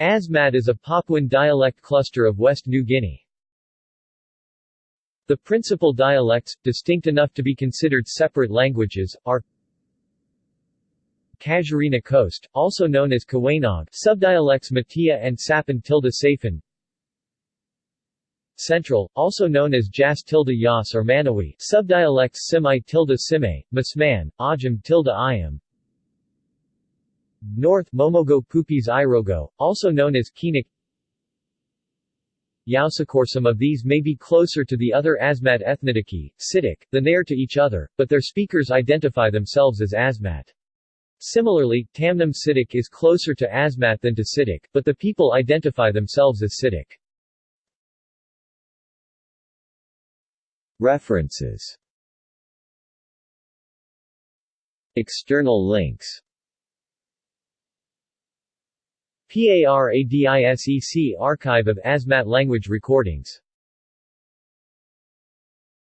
Asmat is a Papuan dialect cluster of West New Guinea. The principal dialects, distinct enough to be considered separate languages, are Casuarina Coast, also known as Kawanog, subdialects Matia and Sapan tilde Safan Central, also known as Jas tilde Yas or Manawi, subdialects Simay tilde Sime, Masman, Ajam tilde Ayam North Momogo Pupis Irogo, also known as Kinik Yaosakor Some of these may be closer to the other Asmat ethnidiki, Citak, than they are to each other, but their speakers identify themselves as Asmat. Similarly, Tamnim Citak is closer to Asmat than to Citak, but the people identify themselves as Citak. References External links PARADISEC Archive of Asmat language recordings